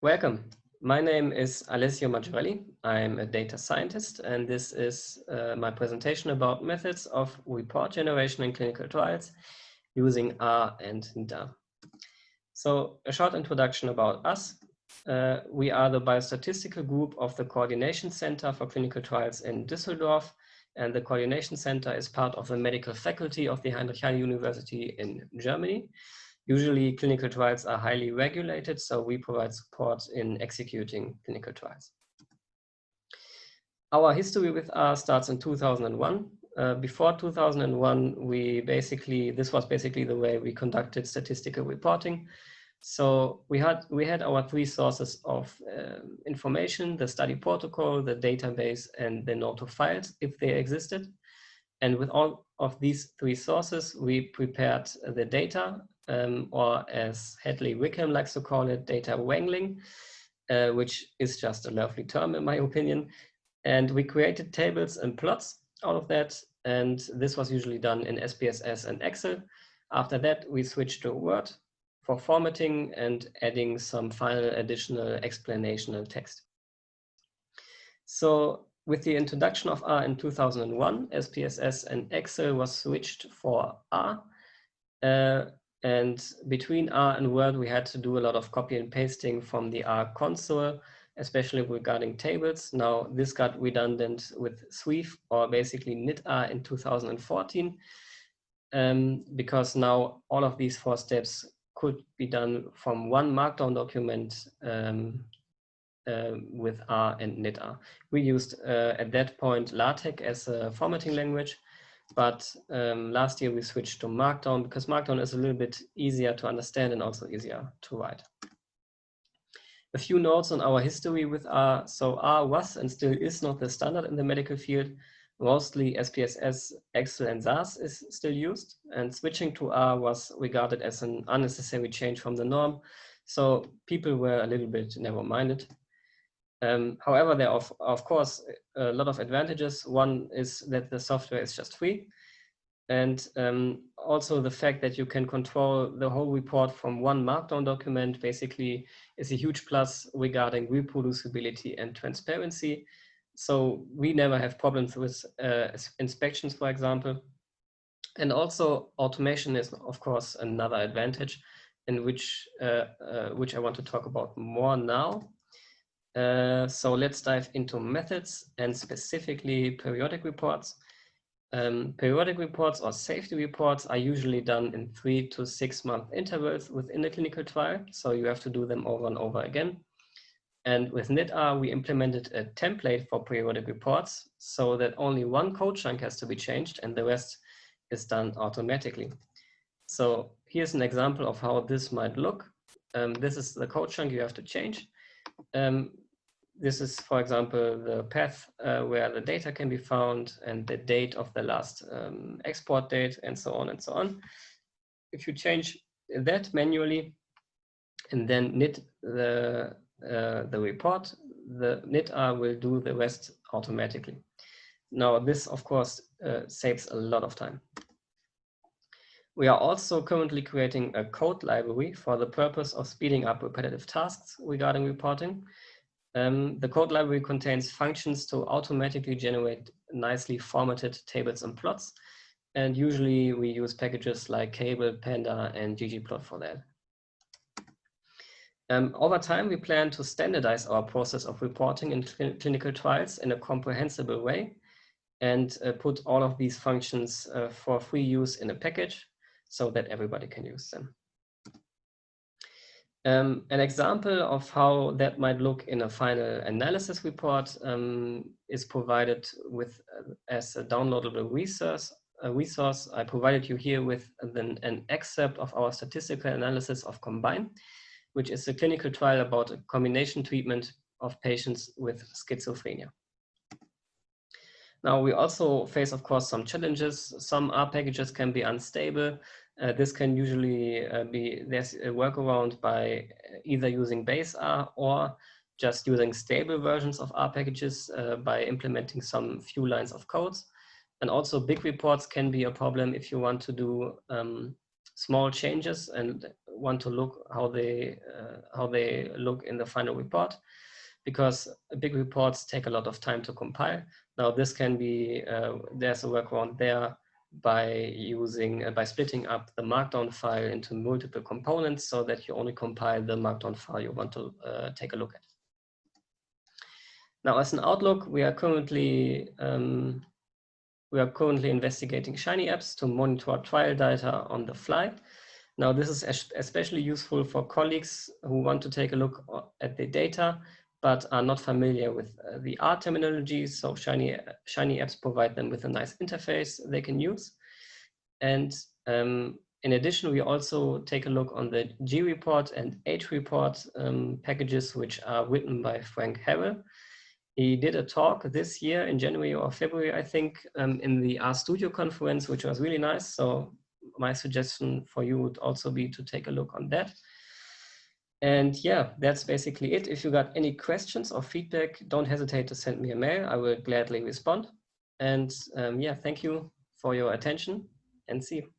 Welcome. My name is Alessio Maggiorelli. I'm a data scientist, and this is uh, my presentation about methods of report generation in clinical trials using R and knitr. So a short introduction about us. Uh, we are the biostatistical group of the Coordination Center for Clinical Trials in Düsseldorf, and the Coordination Center is part of the medical faculty of the Heinrich Heine University in Germany. Usually clinical trials are highly regulated, so we provide support in executing clinical trials. Our history with R starts in 2001. Uh, before 2001, we basically, this was basically the way we conducted statistical reporting. So we had, we had our three sources of uh, information, the study protocol, the database, and the NOTO files, if they existed. And with all of these three sources, we prepared the data um, or as Hadley Wickham likes to call it, data wrangling, uh, which is just a lovely term in my opinion. And we created tables and plots out of that. And this was usually done in SPSS and Excel. After that, we switched to Word for formatting and adding some final additional explanational text. So with the introduction of R in 2001, SPSS and Excel was switched for R. Uh, and between R and Word, we had to do a lot of copy and pasting from the R console, especially regarding tables. Now this got redundant with Sweave or basically knitr in 2014, um, because now all of these four steps could be done from one Markdown document um, with R and knitr. We used uh, at that point LaTeX as a formatting language, but um, last year we switched to Markdown because Markdown is a little bit easier to understand and also easier to write. A few notes on our history with R. So R was and still is not the standard in the medical field. Mostly SPSS, Excel and SAS is still used and switching to R was regarded as an unnecessary change from the norm. So people were a little bit narrow-minded. Um, however, there are of, course a lot of advantages. One is that the software is just free. And um, also the fact that you can control the whole report from one markdown document basically is a huge plus regarding reproducibility and transparency. So we never have problems with uh, inspections, for example. And also automation is of course another advantage in which, uh, uh, which I want to talk about more now. Uh, so let's dive into methods and specifically periodic reports. Um, periodic reports or safety reports are usually done in three to six month intervals within a clinical trial. So you have to do them over and over again. And with knitr, we implemented a template for periodic reports so that only one code chunk has to be changed and the rest is done automatically. So here's an example of how this might look. Um, this is the code chunk you have to change. Um, this is, for example, the path uh, where the data can be found and the date of the last um, export date and so on and so on. If you change that manually and then knit the, uh, the report, the knitr will do the rest automatically. Now this, of course, uh, saves a lot of time. We are also currently creating a code library for the purpose of speeding up repetitive tasks regarding reporting. Um, the code library contains functions to automatically generate nicely formatted tables and plots. And usually we use packages like kable, pander, and ggplot for that. Um, over time, we plan to standardize our process of reporting in cl clinical trials in a comprehensible way and uh, put all of these functions uh, for free use in a package so that everybody can use them. Um, an example of how that might look in a final analysis report um, is provided with uh, as a downloadable resource. A resource I provided you here with an, an excerpt of our statistical analysis of Combine, which is a clinical trial about a combination treatment of patients with schizophrenia. Now we also face, of course, some challenges. Some R packages can be unstable. Uh, this can usually uh, be, there's a workaround by either using base R or just using stable versions of R packages uh, by implementing some few lines of codes. And also big reports can be a problem if you want to do um, small changes and want to look how they uh, how they look in the final report because big reports take a lot of time to compile. Now this can be, uh, there's a workaround there by using, uh, by splitting up the markdown file into multiple components so that you only compile the markdown file you want to uh, take a look at. Now as an outlook, we are currently um, we are currently investigating Shiny apps to monitor trial data on the fly. Now, this is especially useful for colleagues who want to take a look at the data, but are not familiar with uh, the R terminology. So Shiny, Shiny apps provide them with a nice interface they can use. And um, in addition, we also take a look on the Greport and Hreport um, packages, which are written by Frank Harrell. He did a talk this year in January or February, I think, um, in the RStudio conference, which was really nice. So my suggestion for you would also be to take a look on that. And yeah, that's basically it. If you got any questions or feedback, don't hesitate to send me a mail. I will gladly respond. And um, yeah, thank you for your attention and see you.